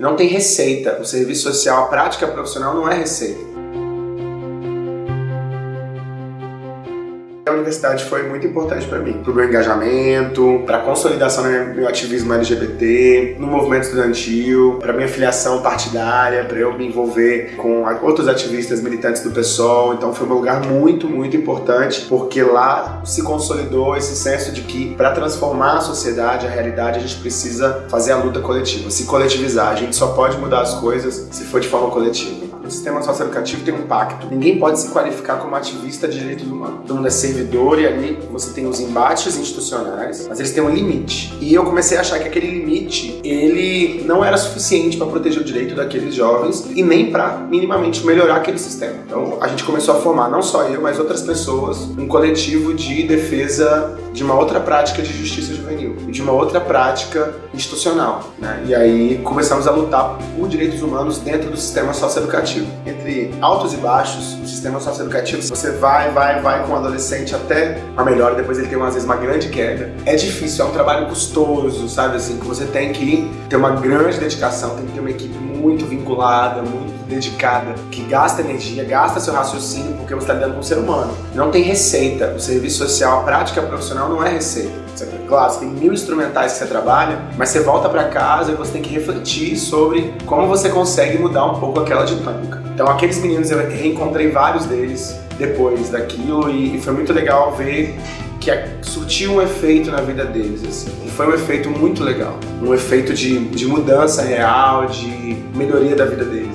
Não tem receita. O serviço social, a prática profissional não é receita. A universidade foi muito importante para mim, para o meu engajamento, para a consolidação do meu ativismo LGBT, no movimento estudantil, para minha filiação partidária, para eu me envolver com outros ativistas militantes do PSOL. Então foi um lugar muito, muito importante, porque lá se consolidou esse senso de que para transformar a sociedade, a realidade, a gente precisa fazer a luta coletiva, se coletivizar. A gente só pode mudar as coisas se for de forma coletiva. O sistema socioeducativo tem um pacto. Ninguém pode se qualificar como ativista de direitos humanos. Todo mundo é servidor e ali você tem os embates institucionais, mas eles têm um limite. E eu comecei a achar que aquele limite, ele não era suficiente para proteger o direito daqueles jovens e nem para minimamente melhorar aquele sistema. Então a gente começou a formar, não só eu, mas outras pessoas, um coletivo de defesa de uma outra prática de justiça juvenil e de uma outra prática institucional. Né? E aí começamos a lutar por direitos humanos dentro do sistema socioeducativo. Entre altos e baixos, o sistema socioeducativo, você vai, vai, vai com o adolescente até a melhora, depois ele tem às vezes uma grande queda. É difícil, é um trabalho custoso, sabe assim, que você tem que ter uma grande dedicação, tem que ter uma equipe muito vinculada, muito dedicada, que gasta energia, gasta seu raciocínio, porque você está lidando com um ser humano. Não tem receita. O serviço social, a prática profissional não é receita. Claro, você tem mil instrumentais que você trabalha, mas você volta para casa e você tem que refletir sobre como você consegue mudar um pouco aquela dinâmica. Então aqueles meninos, eu reencontrei vários deles depois daquilo e foi muito legal ver que surtiu um efeito na vida deles, assim. E foi um efeito muito legal. Um efeito de, de mudança real, de melhoria da vida deles.